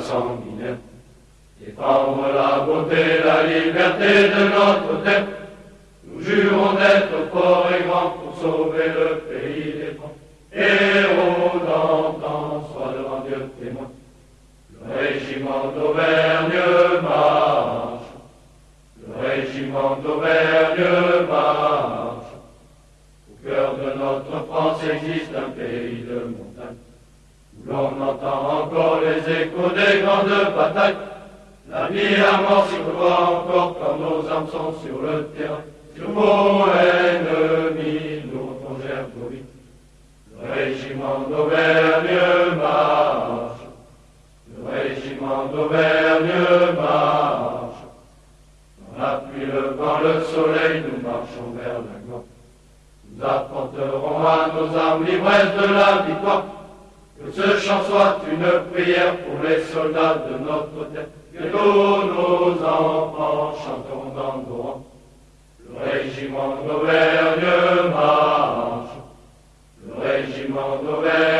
sanguinaire. Défendre la beauté, la liberté de notre terre. Nous jurons d'être forts et grands pour sauver le pays des francs. Héros d'antan, sois devant Dieu témoin. Le régiment d'Auvergne marche. Le régiment d'Auvergne marche. Au cœur de notre France existe un pays de montagne. L'on entend encore les échos des grandes batailles. La vie à mort s'y encore quand nos âmes sont sur le terrain. Sur vos ennemis, nous plongèrent nos vies. Le régiment d'Auvergne marche. Le régiment d'Auvergne marche. Dans la pluie, le vent, le soleil, nous marchons vers la gloire. Nous apporterons à nos âmes l'ivresse de la victoire. Que ce chant soit une prière pour les soldats de notre terre, que tous nos enfants chantons dans nos. Le régiment d'Auvergne marche, le régiment d'Auvergne